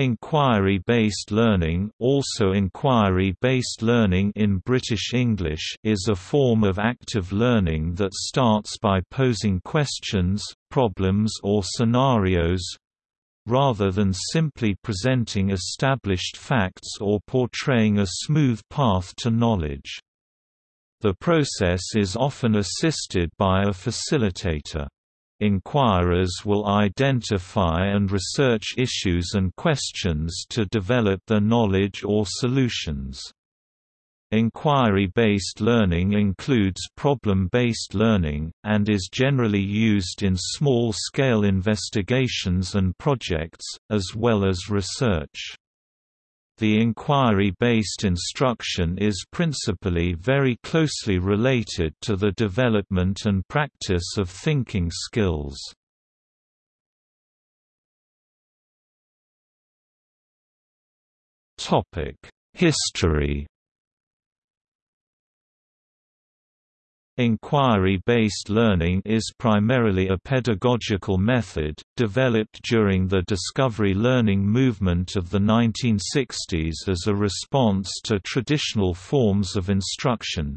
Inquiry-based learning also inquiry-based learning in British English is a form of active learning that starts by posing questions, problems or scenarios, rather than simply presenting established facts or portraying a smooth path to knowledge. The process is often assisted by a facilitator. Inquirers will identify and research issues and questions to develop their knowledge or solutions. Inquiry-based learning includes problem-based learning, and is generally used in small-scale investigations and projects, as well as research. The inquiry-based instruction is principally very closely related to the development and practice of thinking skills. History Inquiry-based learning is primarily a pedagogical method, developed during the discovery learning movement of the 1960s as a response to traditional forms of instruction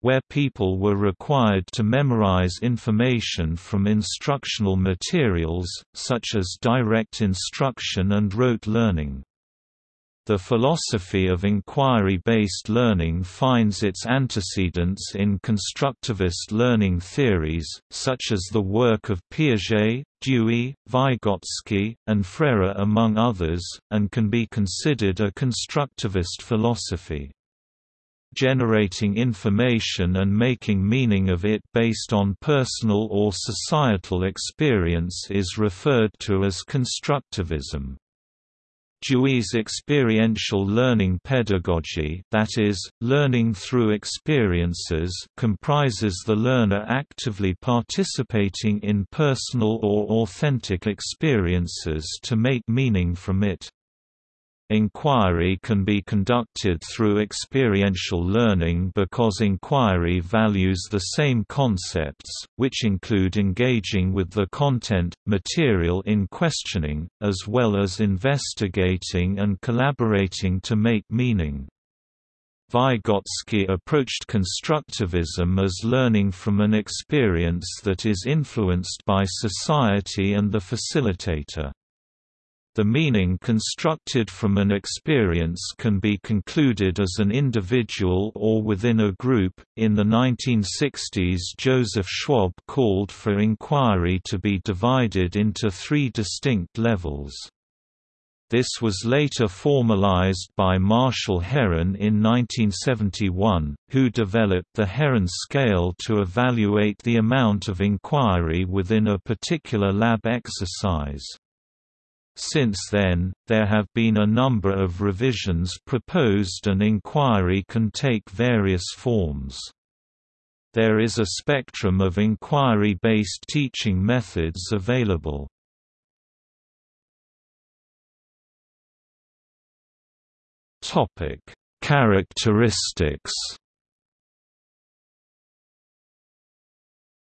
where people were required to memorize information from instructional materials, such as direct instruction and rote learning. The philosophy of inquiry-based learning finds its antecedents in constructivist learning theories, such as the work of Piaget, Dewey, Vygotsky, and Freire among others, and can be considered a constructivist philosophy generating information and making meaning of it based on personal or societal experience is referred to as constructivism. Dewey's experiential learning pedagogy that is, learning through experiences comprises the learner actively participating in personal or authentic experiences to make meaning from it. Inquiry can be conducted through experiential learning because inquiry values the same concepts, which include engaging with the content, material in questioning, as well as investigating and collaborating to make meaning. Vygotsky approached constructivism as learning from an experience that is influenced by society and the facilitator. The meaning constructed from an experience can be concluded as an individual or within a group. In the 1960s, Joseph Schwab called for inquiry to be divided into three distinct levels. This was later formalized by Marshall Herron in 1971, who developed the Herron scale to evaluate the amount of inquiry within a particular lab exercise. Since then, there have been a number of revisions proposed and inquiry can take various forms. There is a spectrum of inquiry-based teaching methods available. Characteristics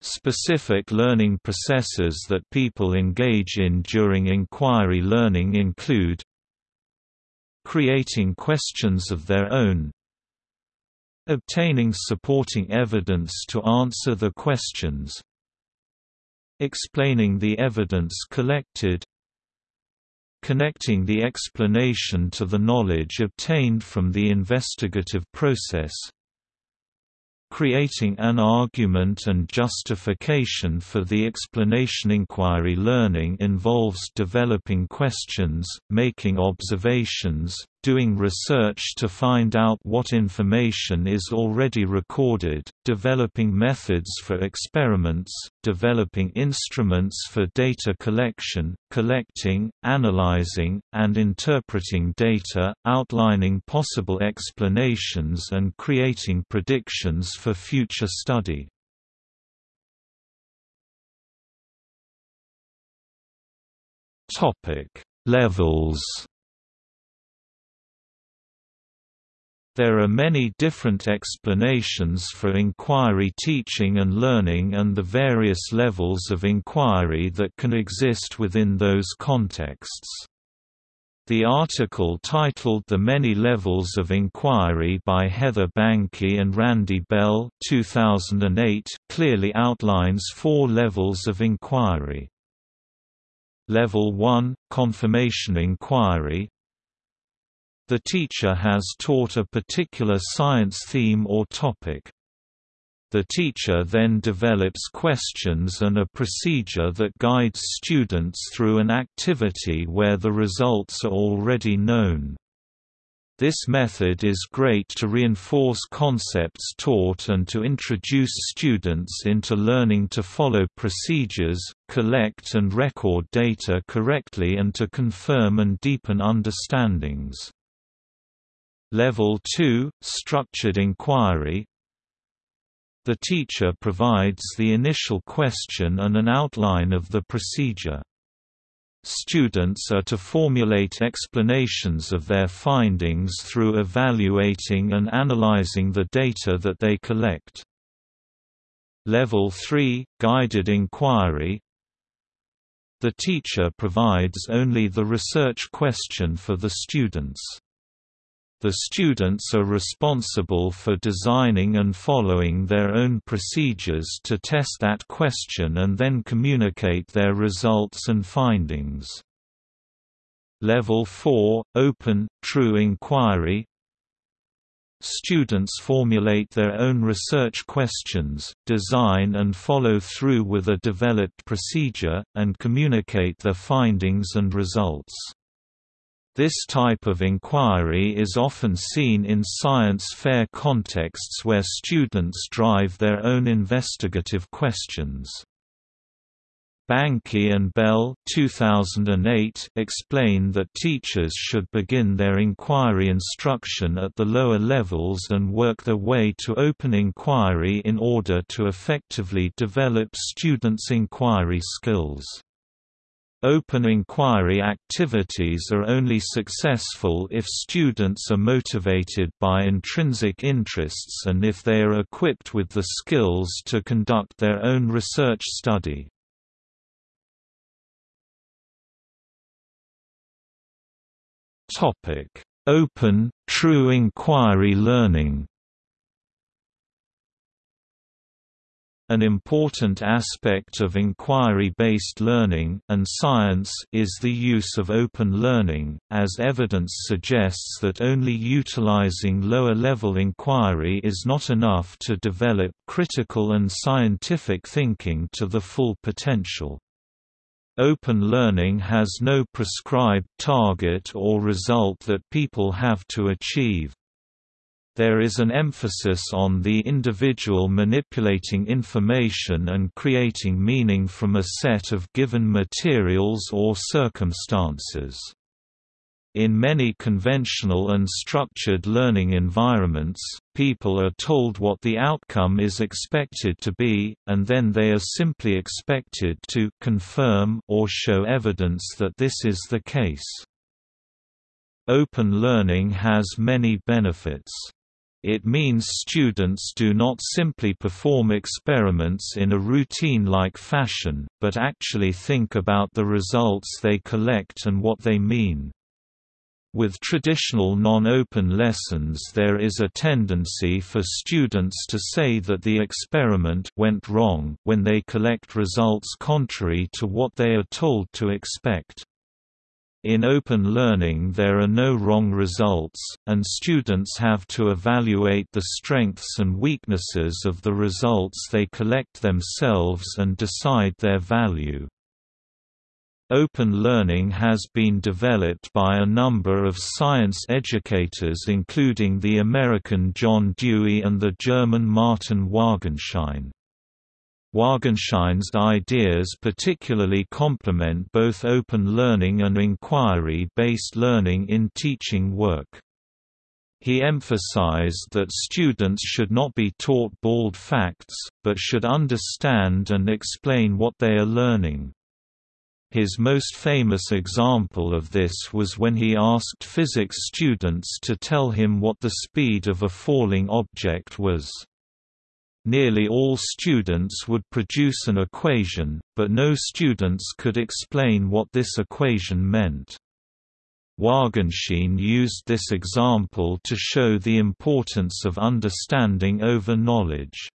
Specific learning processes that people engage in during inquiry learning include creating questions of their own obtaining supporting evidence to answer the questions explaining the evidence collected connecting the explanation to the knowledge obtained from the investigative process creating an argument and justification for the explanation. Inquiry learning involves developing questions, making observations, doing research to find out what information is already recorded, developing methods for experiments, developing instruments for data collection, collecting, analyzing, and interpreting data, outlining possible explanations and creating predictions for future study. Levels There are many different explanations for inquiry teaching and learning and the various levels of inquiry that can exist within those contexts. The article titled The Many Levels of Inquiry by Heather Banchi and Randy Bell 2008 clearly outlines four levels of inquiry. Level 1 – Confirmation inquiry The teacher has taught a particular science theme or topic. The teacher then develops questions and a procedure that guides students through an activity where the results are already known. This method is great to reinforce concepts taught and to introduce students into learning to follow procedures, collect and record data correctly and to confirm and deepen understandings. Level 2 – Structured inquiry the teacher provides the initial question and an outline of the procedure. Students are to formulate explanations of their findings through evaluating and analyzing the data that they collect. Level 3 – Guided inquiry The teacher provides only the research question for the students. The students are responsible for designing and following their own procedures to test that question and then communicate their results and findings. Level 4 – Open, True Inquiry Students formulate their own research questions, design and follow through with a developed procedure, and communicate their findings and results. This type of inquiry is often seen in science fair contexts where students drive their own investigative questions. Banchi and Bell 2008 explain that teachers should begin their inquiry instruction at the lower levels and work their way to open inquiry in order to effectively develop students' inquiry skills. Open inquiry activities are only successful if students are motivated by intrinsic interests and if they are equipped with the skills to conduct their own research study. Open, true inquiry learning An important aspect of inquiry-based learning and science is the use of open learning, as evidence suggests that only utilizing lower-level inquiry is not enough to develop critical and scientific thinking to the full potential. Open learning has no prescribed target or result that people have to achieve. There is an emphasis on the individual manipulating information and creating meaning from a set of given materials or circumstances. In many conventional and structured learning environments, people are told what the outcome is expected to be, and then they are simply expected to confirm or show evidence that this is the case. Open learning has many benefits. It means students do not simply perform experiments in a routine-like fashion, but actually think about the results they collect and what they mean. With traditional non-open lessons there is a tendency for students to say that the experiment went wrong, when they collect results contrary to what they are told to expect. In open learning there are no wrong results, and students have to evaluate the strengths and weaknesses of the results they collect themselves and decide their value. Open learning has been developed by a number of science educators including the American John Dewey and the German Martin Wagenschein. Wagenschein's ideas particularly complement both open learning and inquiry-based learning in teaching work. He emphasized that students should not be taught bald facts, but should understand and explain what they are learning. His most famous example of this was when he asked physics students to tell him what the speed of a falling object was. Nearly all students would produce an equation, but no students could explain what this equation meant. Wagenschein used this example to show the importance of understanding over knowledge.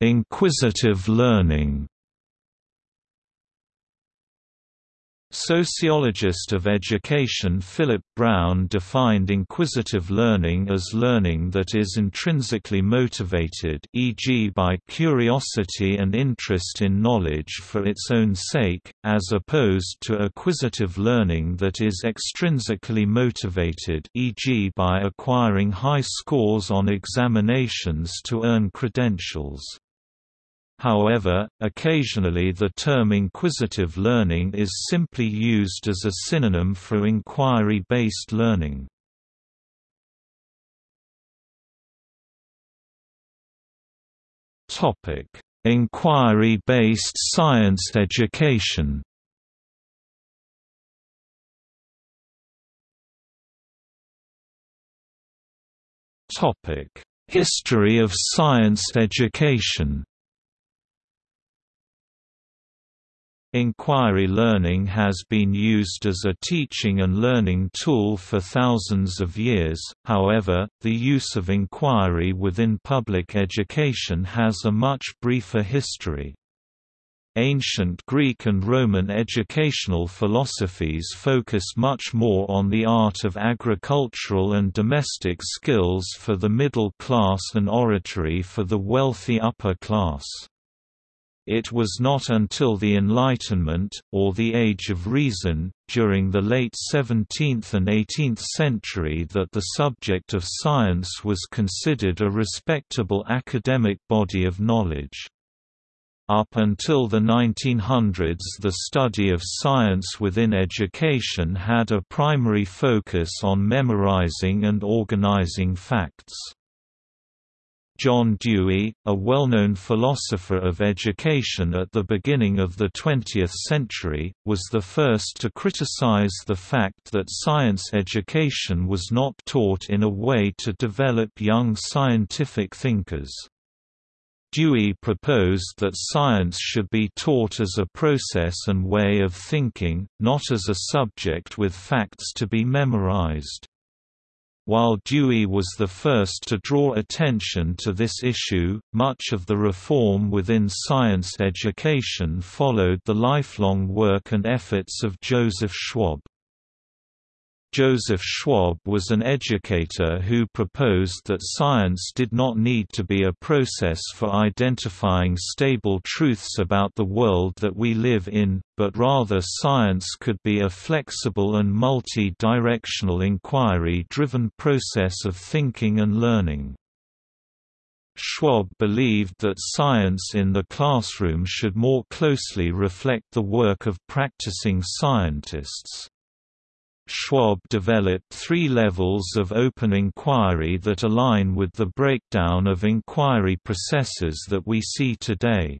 Inquisitive learning Sociologist of education Philip Brown defined inquisitive learning as learning that is intrinsically motivated e.g. by curiosity and interest in knowledge for its own sake, as opposed to acquisitive learning that is extrinsically motivated e.g. by acquiring high scores on examinations to earn credentials. However, occasionally the term inquisitive learning is simply used as a synonym for inquiry-based learning. Inquiry-based science education Topic History of science education Inquiry learning has been used as a teaching and learning tool for thousands of years, however, the use of inquiry within public education has a much briefer history. Ancient Greek and Roman educational philosophies focus much more on the art of agricultural and domestic skills for the middle class and oratory for the wealthy upper class. It was not until the Enlightenment, or the Age of Reason, during the late 17th and 18th century that the subject of science was considered a respectable academic body of knowledge. Up until the 1900s the study of science within education had a primary focus on memorizing and organizing facts. John Dewey, a well-known philosopher of education at the beginning of the 20th century, was the first to criticize the fact that science education was not taught in a way to develop young scientific thinkers. Dewey proposed that science should be taught as a process and way of thinking, not as a subject with facts to be memorized. While Dewey was the first to draw attention to this issue, much of the reform within science education followed the lifelong work and efforts of Joseph Schwab. Joseph Schwab was an educator who proposed that science did not need to be a process for identifying stable truths about the world that we live in, but rather science could be a flexible and multi-directional inquiry-driven process of thinking and learning. Schwab believed that science in the classroom should more closely reflect the work of practicing scientists. Schwab developed three levels of open inquiry that align with the breakdown of inquiry processes that we see today.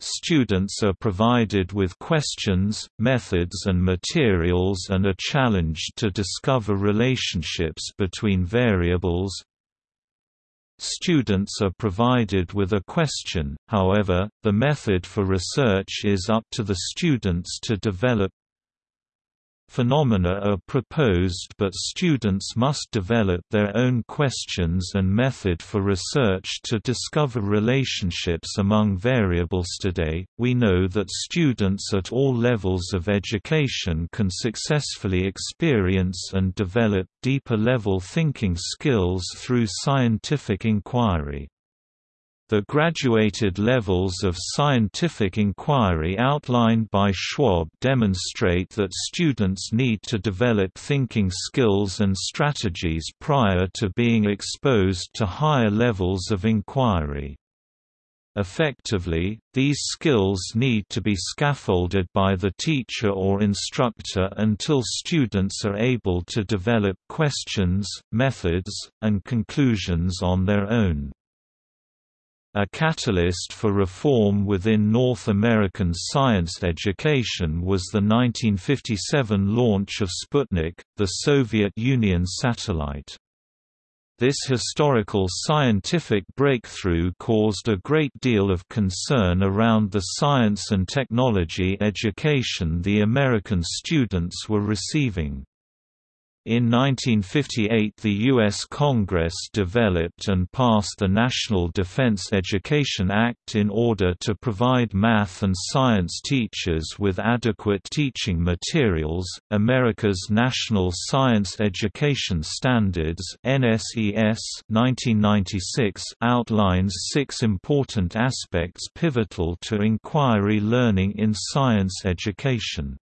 Students are provided with questions, methods and materials and are challenged to discover relationships between variables. Students are provided with a question, however, the method for research is up to the students to develop Phenomena are proposed but students must develop their own questions and method for research to discover relationships among variables today. We know that students at all levels of education can successfully experience and develop deeper level thinking skills through scientific inquiry. The graduated levels of scientific inquiry outlined by Schwab demonstrate that students need to develop thinking skills and strategies prior to being exposed to higher levels of inquiry. Effectively, these skills need to be scaffolded by the teacher or instructor until students are able to develop questions, methods, and conclusions on their own. A catalyst for reform within North American science education was the 1957 launch of Sputnik, the Soviet Union satellite. This historical scientific breakthrough caused a great deal of concern around the science and technology education the American students were receiving. In 1958 the U.S. Congress developed and passed the National Defense Education Act in order to provide math and science teachers with adequate teaching materials. America's National Science Education Standards NSES 1996 outlines six important aspects pivotal to inquiry learning in science education.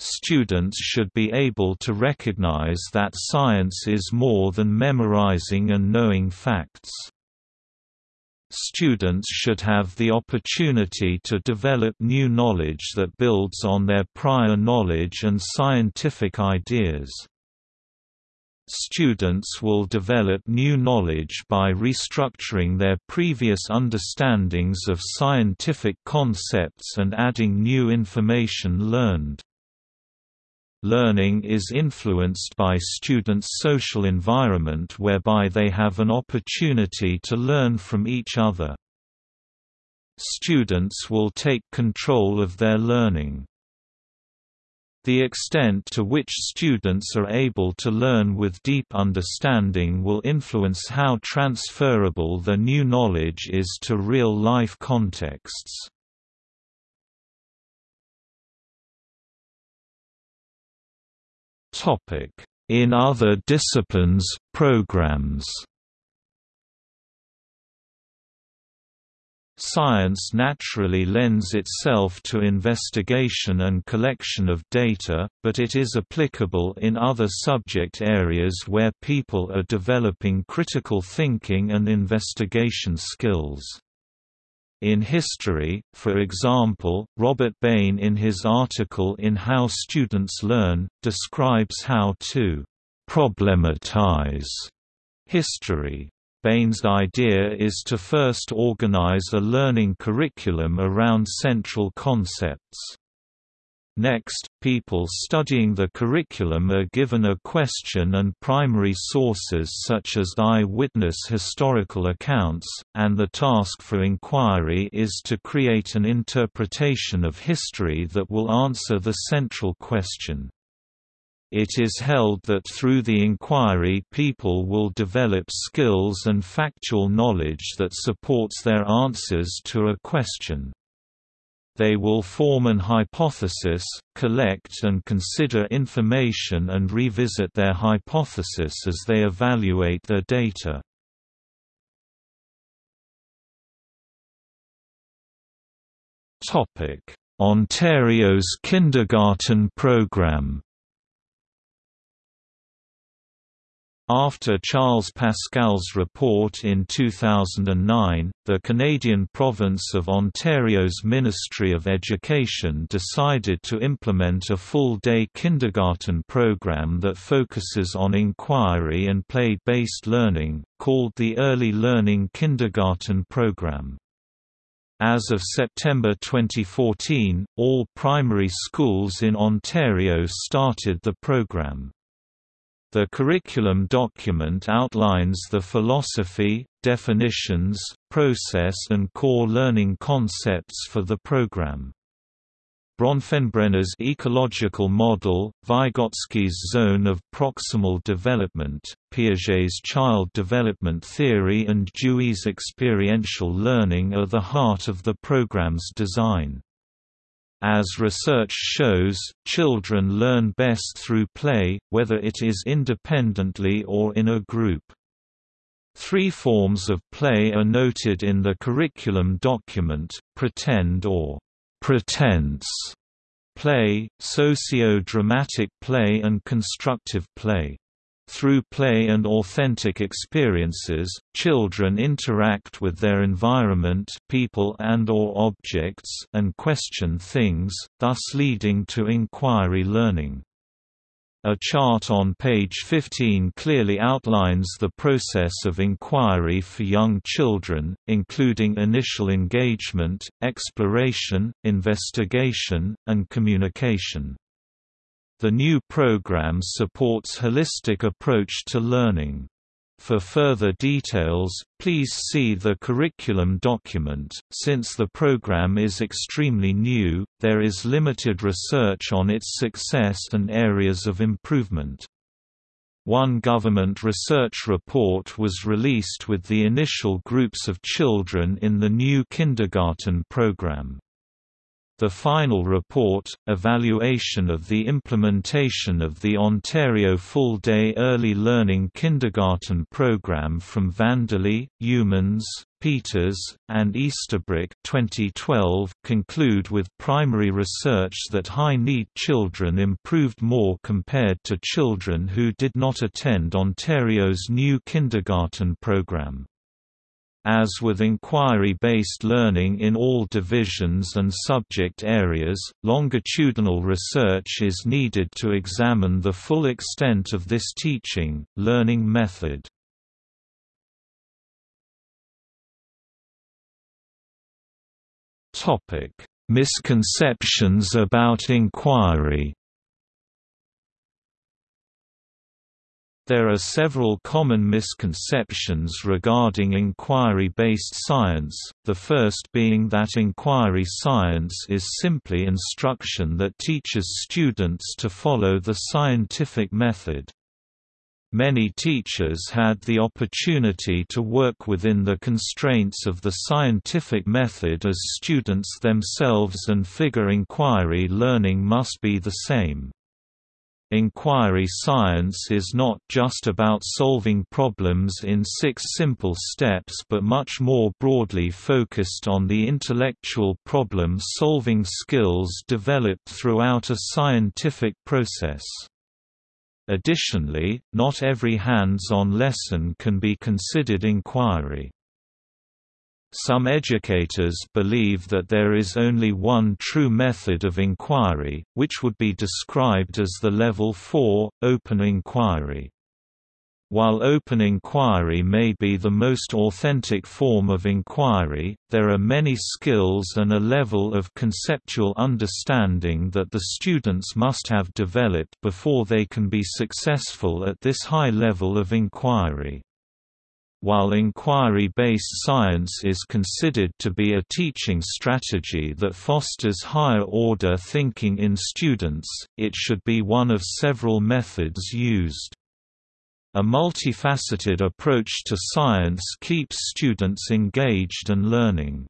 Students should be able to recognize that science is more than memorizing and knowing facts. Students should have the opportunity to develop new knowledge that builds on their prior knowledge and scientific ideas. Students will develop new knowledge by restructuring their previous understandings of scientific concepts and adding new information learned. Learning is influenced by students' social environment whereby they have an opportunity to learn from each other. Students will take control of their learning. The extent to which students are able to learn with deep understanding will influence how transferable the new knowledge is to real-life contexts. In other disciplines, programs Science naturally lends itself to investigation and collection of data, but it is applicable in other subject areas where people are developing critical thinking and investigation skills. In history, for example, Robert Bain in his article in How Students Learn, describes how to «problematize» history. Bain's idea is to first organize a learning curriculum around central concepts. Next, people studying the curriculum are given a question and primary sources such as eye-witness historical accounts, and the task for inquiry is to create an interpretation of history that will answer the central question. It is held that through the inquiry people will develop skills and factual knowledge that supports their answers to a question they will form an hypothesis, collect and consider information and revisit their hypothesis as they evaluate their data. Ontario's kindergarten program After Charles Pascal's report in 2009, the Canadian province of Ontario's Ministry of Education decided to implement a full-day kindergarten program that focuses on inquiry and play-based learning, called the Early Learning Kindergarten Program. As of September 2014, all primary schools in Ontario started the program. The curriculum document outlines the philosophy, definitions, process and core learning concepts for the program. Bronfenbrenner's ecological model, Vygotsky's zone of proximal development, Piaget's child development theory and Dewey's experiential learning are the heart of the program's design. As research shows, children learn best through play, whether it is independently or in a group. Three forms of play are noted in the curriculum document, pretend or pretense play, socio-dramatic play and constructive play. Through play and authentic experiences, children interact with their environment people and or objects and question things, thus leading to inquiry learning. A chart on page 15 clearly outlines the process of inquiry for young children, including initial engagement, exploration, investigation, and communication. The new program supports holistic approach to learning. For further details, please see the curriculum document. Since the program is extremely new, there is limited research on its success and areas of improvement. One government research report was released with the initial groups of children in the new kindergarten program. The final report, Evaluation of the Implementation of the Ontario Full-Day Early Learning Kindergarten Program from Vanderlee, Youmans, Peters, and Easterbrook 2012, conclude with primary research that high-need children improved more compared to children who did not attend Ontario's new kindergarten program. As with inquiry-based learning in all divisions and subject areas, longitudinal research is needed to examine the full extent of this teaching, learning method. Misconceptions about inquiry There are several common misconceptions regarding inquiry-based science, the first being that inquiry science is simply instruction that teaches students to follow the scientific method. Many teachers had the opportunity to work within the constraints of the scientific method as students themselves and figure inquiry learning must be the same. Inquiry science is not just about solving problems in six simple steps but much more broadly focused on the intellectual problem-solving skills developed throughout a scientific process. Additionally, not every hands-on lesson can be considered inquiry. Some educators believe that there is only one true method of inquiry, which would be described as the Level 4, open inquiry. While open inquiry may be the most authentic form of inquiry, there are many skills and a level of conceptual understanding that the students must have developed before they can be successful at this high level of inquiry. While inquiry-based science is considered to be a teaching strategy that fosters higher-order thinking in students, it should be one of several methods used. A multifaceted approach to science keeps students engaged and learning.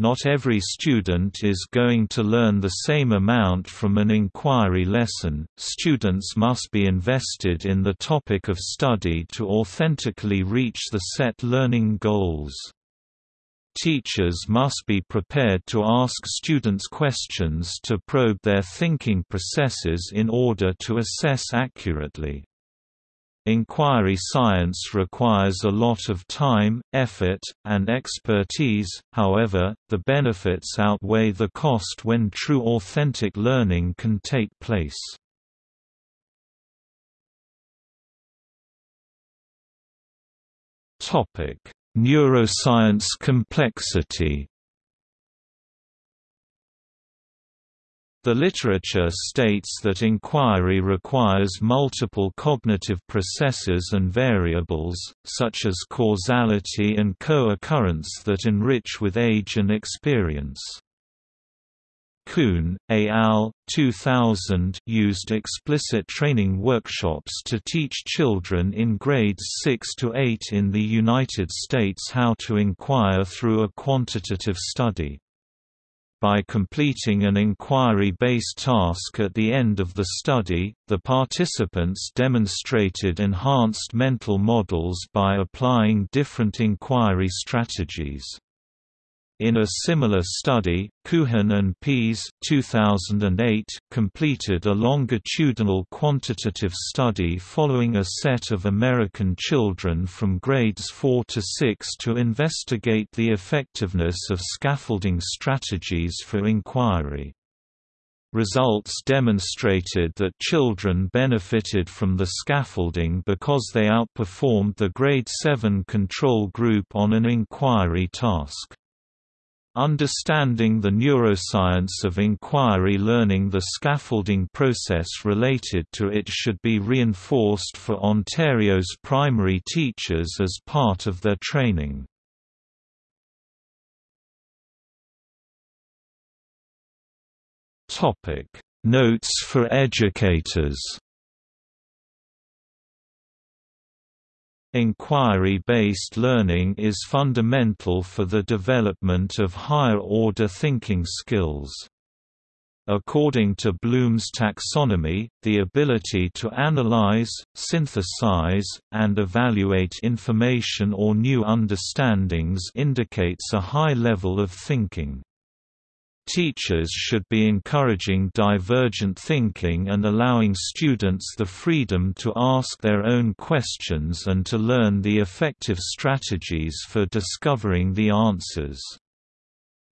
Not every student is going to learn the same amount from an inquiry lesson. Students must be invested in the topic of study to authentically reach the set learning goals. Teachers must be prepared to ask students questions to probe their thinking processes in order to assess accurately. Inquiry science requires a lot of time, effort, and expertise, however, the benefits outweigh the cost when true authentic learning can take place. Neuroscience complexity The literature states that inquiry requires multiple cognitive processes and variables, such as causality and co-occurrence that enrich with age and experience. Kuhn, et al. 2000 used explicit training workshops to teach children in grades 6 to 8 in the United States how to inquire through a quantitative study. By completing an inquiry-based task at the end of the study, the participants demonstrated enhanced mental models by applying different inquiry strategies. In a similar study, Kuhn and Pease 2008 completed a longitudinal quantitative study following a set of American children from grades 4 to 6 to investigate the effectiveness of scaffolding strategies for inquiry. Results demonstrated that children benefited from the scaffolding because they outperformed the grade 7 control group on an inquiry task. Understanding the neuroscience of inquiry learning The scaffolding process related to it should be reinforced for Ontario's primary teachers as part of their training. Notes for educators Inquiry-based learning is fundamental for the development of higher-order thinking skills. According to Bloom's taxonomy, the ability to analyze, synthesize, and evaluate information or new understandings indicates a high level of thinking. Teachers should be encouraging divergent thinking and allowing students the freedom to ask their own questions and to learn the effective strategies for discovering the answers.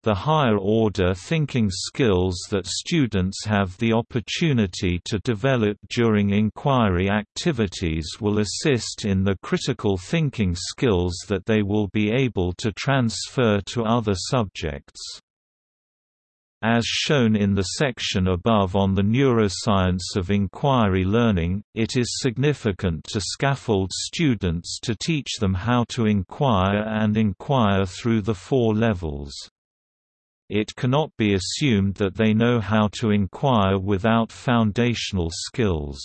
The higher-order thinking skills that students have the opportunity to develop during inquiry activities will assist in the critical thinking skills that they will be able to transfer to other subjects. As shown in the section above on the neuroscience of inquiry learning, it is significant to scaffold students to teach them how to inquire and inquire through the four levels. It cannot be assumed that they know how to inquire without foundational skills.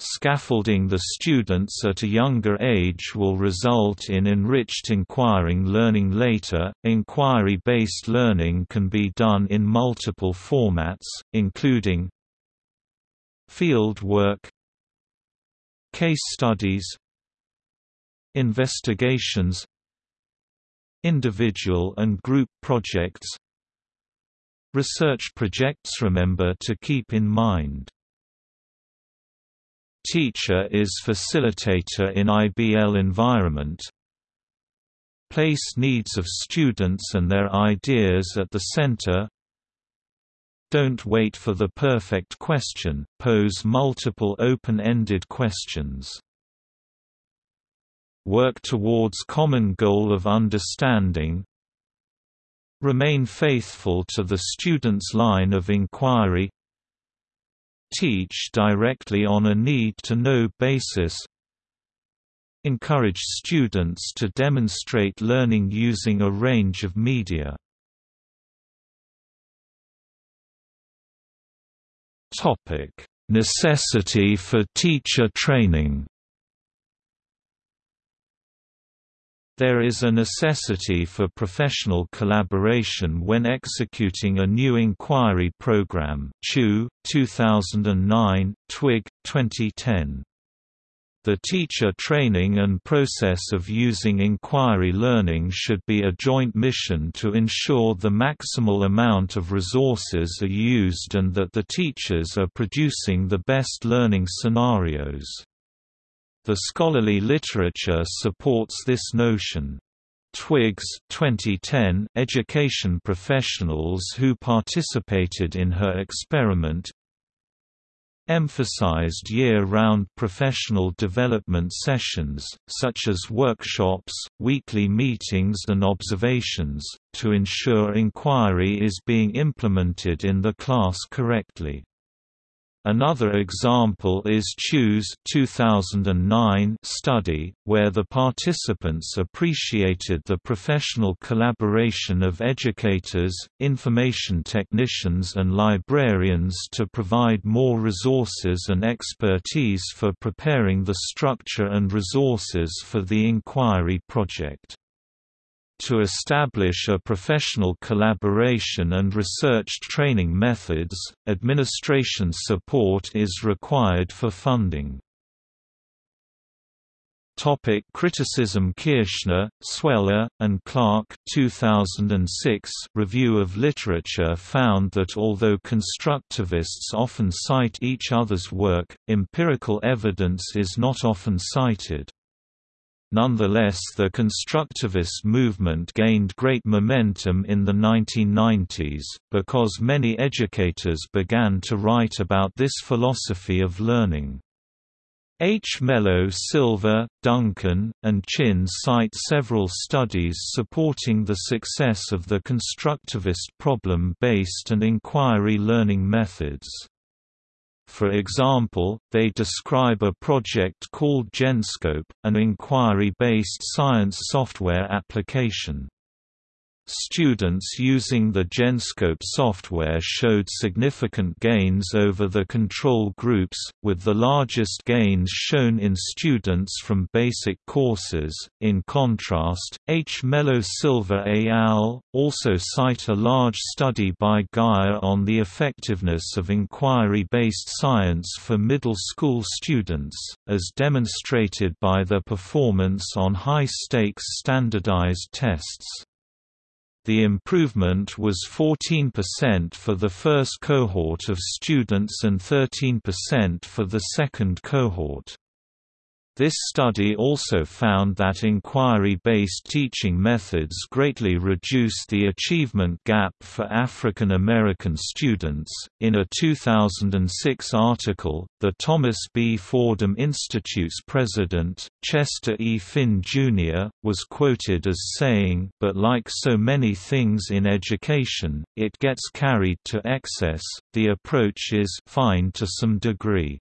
Scaffolding the students at a younger age will result in enriched inquiring learning later. Inquiry based learning can be done in multiple formats, including field work, case studies, investigations, individual and group projects, research projects. Remember to keep in mind Teacher is facilitator in IBL environment Place needs of students and their ideas at the center Don't wait for the perfect question, pose multiple open-ended questions. Work towards common goal of understanding Remain faithful to the student's line of inquiry Teach directly on a need-to-know basis Encourage students to demonstrate learning using a range of media. Necessity for teacher training There is a necessity for professional collaboration when executing a new inquiry program Chu, 2009, Twigg, 2010. The teacher training and process of using inquiry learning should be a joint mission to ensure the maximal amount of resources are used and that the teachers are producing the best learning scenarios. The scholarly literature supports this notion. Twigg's 2010 education professionals who participated in her experiment emphasized year-round professional development sessions, such as workshops, weekly meetings and observations, to ensure inquiry is being implemented in the class correctly. Another example is Chu's 2009 study, where the participants appreciated the professional collaboration of educators, information technicians and librarians to provide more resources and expertise for preparing the structure and resources for the inquiry project. To establish a professional collaboration and research training methods, administration support is required for funding. Topic criticism Kirschner, Sweller, and Clark 2006 review of literature found that although constructivists often cite each other's work, empirical evidence is not often cited. Nonetheless the constructivist movement gained great momentum in the 1990s, because many educators began to write about this philosophy of learning. Hmelo-Silver, Duncan, and Chinn cite several studies supporting the success of the constructivist problem-based and inquiry learning methods. For example, they describe a project called Genscope, an inquiry-based science software application. Students using the Genscope software showed significant gains over the control groups, with the largest gains shown in students from basic courses. In contrast, Hmelo-Silver et al. also cite a large study by Geier on the effectiveness of inquiry-based science for middle school students, as demonstrated by their performance on high-stakes standardized tests. The improvement was 14% for the first cohort of students and 13% for the second cohort. This study also found that inquiry-based teaching methods greatly reduce the achievement gap for African American students. In a 2006 article, the Thomas B. Fordham Institute's president, Chester E. Finn Jr., was quoted as saying, "But like so many things in education, it gets carried to excess. The approach is fine to some degree."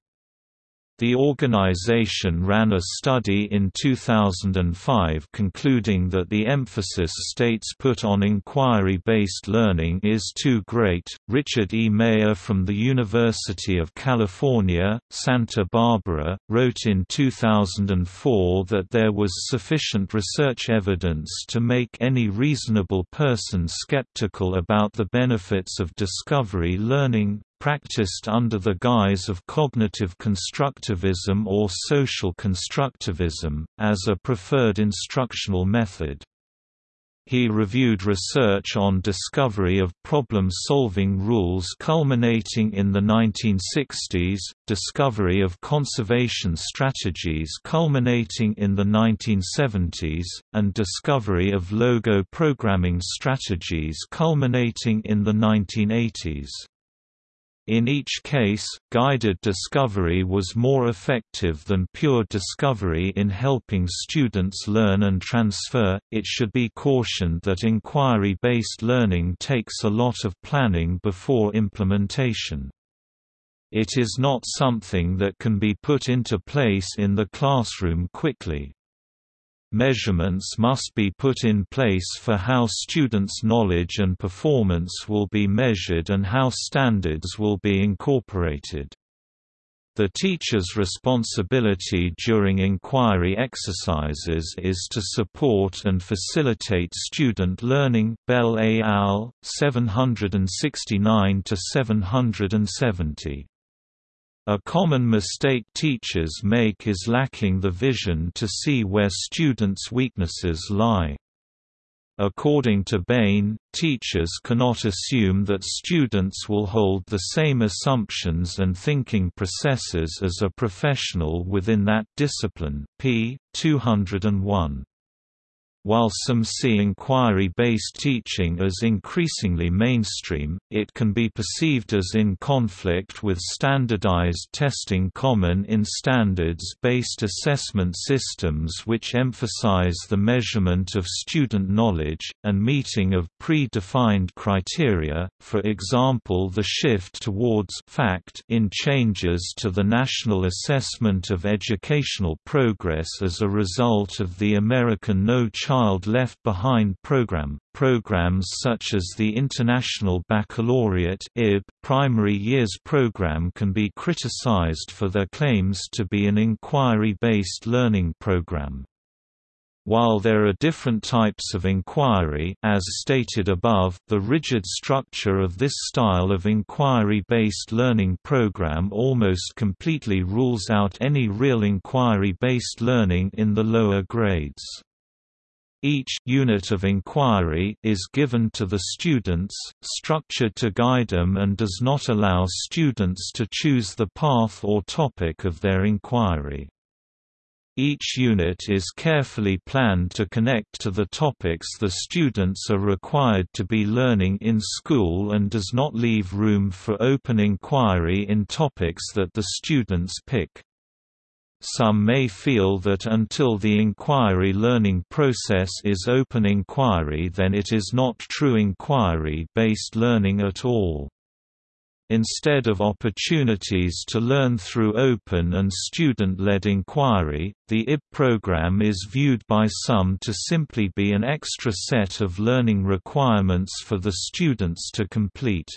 The organization ran a study in 2005 concluding that the emphasis states put on inquiry based learning is too great. Richard E. Mayer from the University of California, Santa Barbara, wrote in 2004 that there was sufficient research evidence to make any reasonable person skeptical about the benefits of discovery learning, practiced under the guise of cognitive constructivism or social constructivism, as a preferred instructional method. He reviewed research on discovery of problem-solving rules culminating in the 1960s, discovery of conservation strategies culminating in the 1970s, and discovery of logo programming strategies culminating in the 1980s. In each case, guided discovery was more effective than pure discovery in helping students learn and transfer. It should be cautioned that inquiry based learning takes a lot of planning before implementation. It is not something that can be put into place in the classroom quickly. Measurements must be put in place for how students' knowledge and performance will be measured and how standards will be incorporated. The teacher's responsibility during inquiry exercises is to support and facilitate student learning Bell et al., 769–770. A common mistake teachers make is lacking the vision to see where students' weaknesses lie. According to Bain, teachers cannot assume that students will hold the same assumptions and thinking processes as a professional within that discipline p. 201. While some see inquiry-based teaching as increasingly mainstream, it can be perceived as in conflict with standardized testing common in standards-based assessment systems which emphasize the measurement of student knowledge, and meeting of pre-defined criteria, for example the shift towards fact in changes to the National Assessment of Educational Progress as a result of the American No Child Child Left Behind program. Programs such as the International Baccalaureate primary years program can be criticized for their claims to be an inquiry-based learning program. While there are different types of inquiry as stated above, the rigid structure of this style of inquiry-based learning program almost completely rules out any real inquiry-based learning in the lower grades. Each unit of inquiry is given to the students, structured to guide them and does not allow students to choose the path or topic of their inquiry. Each unit is carefully planned to connect to the topics the students are required to be learning in school and does not leave room for open inquiry in topics that the students pick. Some may feel that until the inquiry learning process is open inquiry then it is not true inquiry-based learning at all. Instead of opportunities to learn through open and student-led inquiry, the IB program is viewed by some to simply be an extra set of learning requirements for the students to complete.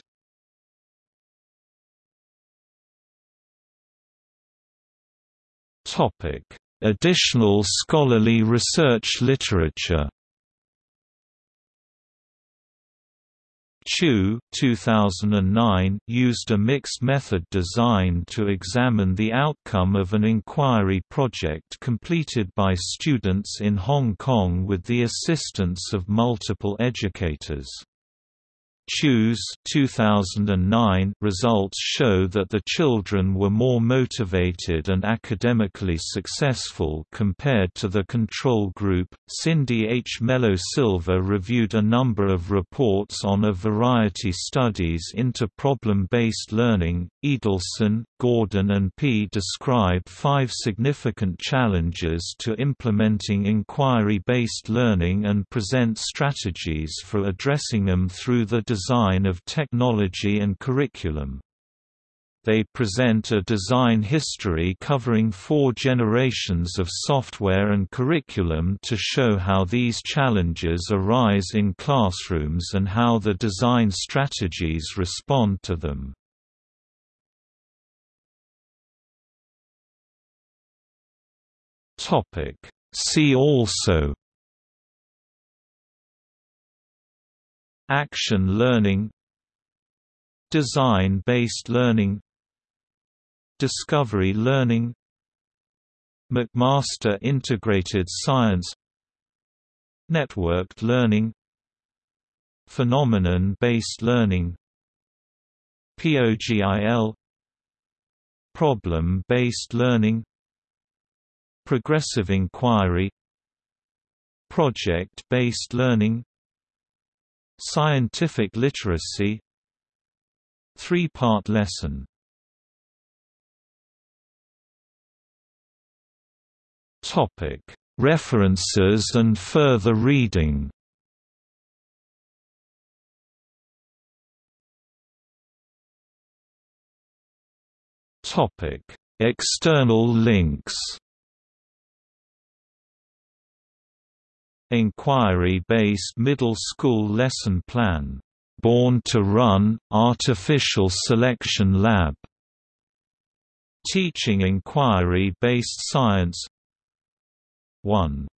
Additional scholarly research literature Chu 2009 used a mixed method design to examine the outcome of an inquiry project completed by students in Hong Kong with the assistance of multiple educators. Chu's 2009 results show that the children were more motivated and academically successful compared to the control group. Cindy H. Mello Silva reviewed a number of reports on a variety studies into problem based learning. Edelson, Gordin, and Pea describe five significant challenges to implementing inquiry based learning and present strategies for addressing them through the design of technology and curriculum. They present a design history covering four generations of software and curriculum to show how these challenges arise in classrooms and how the design strategies respond to them. See also Action learning Design-based learning Discovery learning McMaster Integrated Science Networked learning Phenomenon-based learning POGIL Problem-based learning Progressive inquiry Project-based learning Scientific literacy Three-part lesson. Topic References and further reading. Topic External links Inquiry-based middle school lesson plan, "'Born to Run, Artificial Selection Lab' Teaching Inquiry-based Science. 1